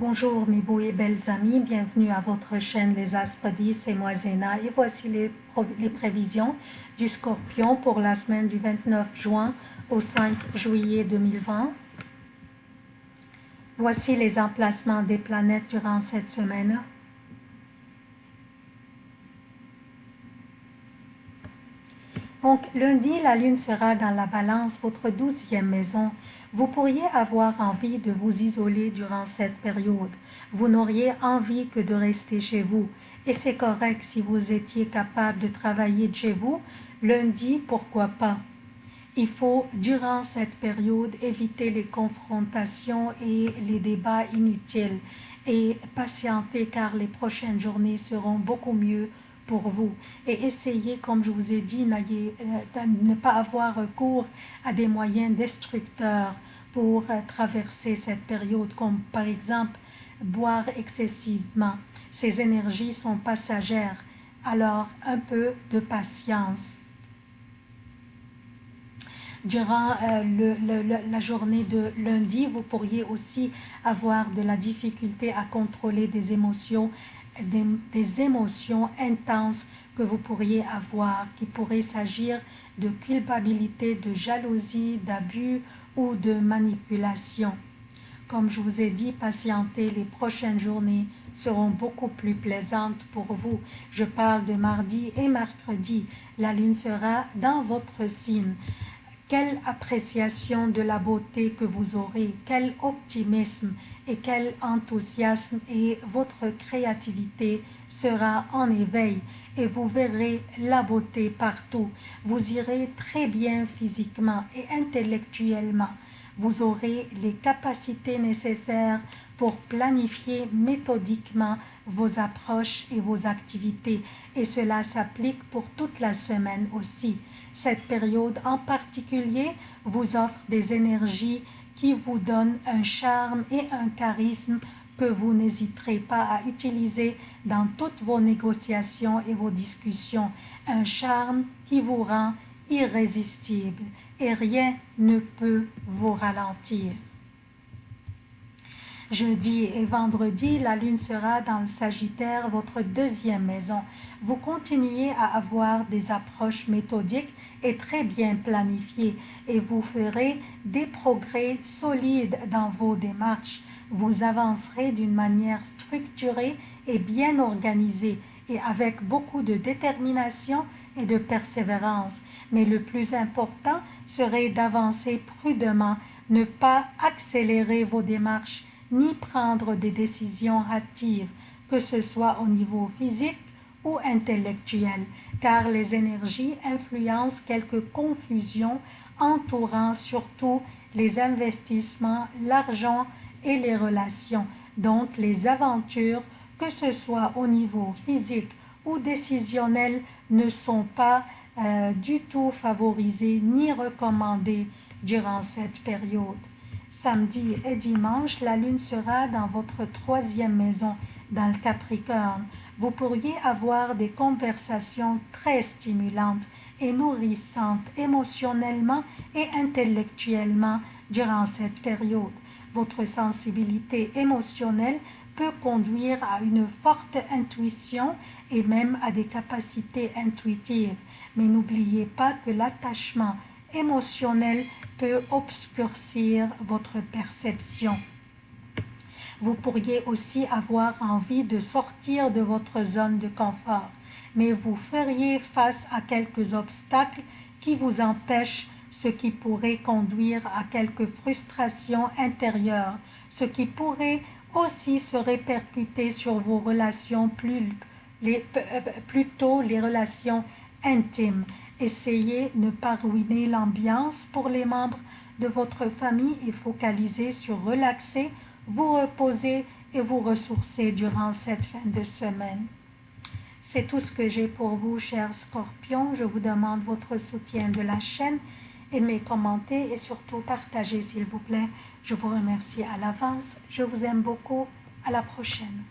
Bonjour mes beaux et belles amis, bienvenue à votre chaîne Les Astres 10, c'est moi Zéna et voici les, les, prévisions du Scorpion pour la semaine du 29 juin au 5 juillet 2020. Voici les emplacements des planètes durant cette semaine. Donc, lundi, la lune sera dans la balance, votre douzième maison. Vous pourriez avoir envie de vous isoler durant cette période. Vous n'auriez envie que de rester chez vous. Et c'est correct si vous étiez capable de travailler de chez vous. Lundi, pourquoi pas? Il faut, durant cette période, éviter les confrontations et les débats inutiles et patienter car les prochaines journées seront beaucoup mieux pour vous et essayez, comme je vous ai dit, euh, de ne pas avoir recours à des moyens destructeurs pour euh, traverser cette période, comme par exemple boire excessivement. Ces énergies sont passagères, alors un peu de patience. Durant euh, la journée de lundi, vous pourriez aussi avoir de la difficulté à contrôler des émotions des, émotions intenses que vous pourriez avoir, qui pourraient s'agir de culpabilité, de jalousie, d'abus ou de manipulation. Comme je vous ai dit, patientez, les prochaines journées seront beaucoup plus plaisantes pour vous. Je parle de mardi et mercredi. La lune sera dans votre signe. Quelle appréciation de la beauté que vous aurez, quel optimisme et quel enthousiasme et votre créativité sera en éveil et vous verrez la beauté partout. Vous irez très bien physiquement et intellectuellement. Vous aurez les capacités nécessaires pour planifier méthodiquement vos approches et vos activités et cela s'applique pour toute la semaine aussi. Cette période en particulier vous offre des énergies qui vous donnent un charme et un charisme que vous n'hésiterez pas à utiliser dans toutes vos négociations et vos discussions. Un charme qui vous rend irrésistible et rien ne peut vous ralentir. Jeudi et vendredi, la lune sera dans le Sagittaire, votre deuxième maison. Vous continuez à avoir des approches méthodiques et très bien planifiées et vous ferez des progrès solides dans vos démarches. Vous avancerez d'une manière structurée et bien organisée et avec beaucoup de détermination et de persévérance. Mais le plus important serait d'avancer prudemment, ne pas accélérer vos démarches ni prendre des décisions hâtives, que ce soit au niveau physique ou intellectuel, car les énergies influencent quelques confusions entourant surtout les investissements, l'argent et les relations. Donc les aventures, que ce soit au niveau physique ou décisionnel, ne sont pas euh, du tout favorisées ni recommandées durant cette période. Samedi et dimanche, la lune sera dans votre troisième maison, dans le Capricorne. Vous pourriez avoir des conversations très stimulantes et nourrissantes émotionnellement et intellectuellement durant cette période. Votre sensibilité émotionnelle peut conduire à une forte intuition et même à des capacités intuitives. Mais n'oubliez pas que l'attachement émotionnel peut obscurcir votre perception. Vous pourriez aussi avoir envie de sortir de votre zone de confort, mais vous feriez face à quelques obstacles qui vous empêchent, ce qui pourrait conduire à quelques frustrations intérieures, ce qui pourrait aussi se répercuter sur vos relations plus, euh, plutôt les relations intimes. Essayez de ne pas ruiner l'ambiance pour les membres de votre famille et focaliser sur relaxer, vous reposer et vous ressourcer durant cette fin de semaine. C'est tout ce que j'ai pour vous, chers scorpions. Je vous demande votre soutien de la chaîne. Aimez, commentez et surtout partagez, s'il vous plaît. Je vous remercie à l'avance. Je vous aime beaucoup. À la prochaine.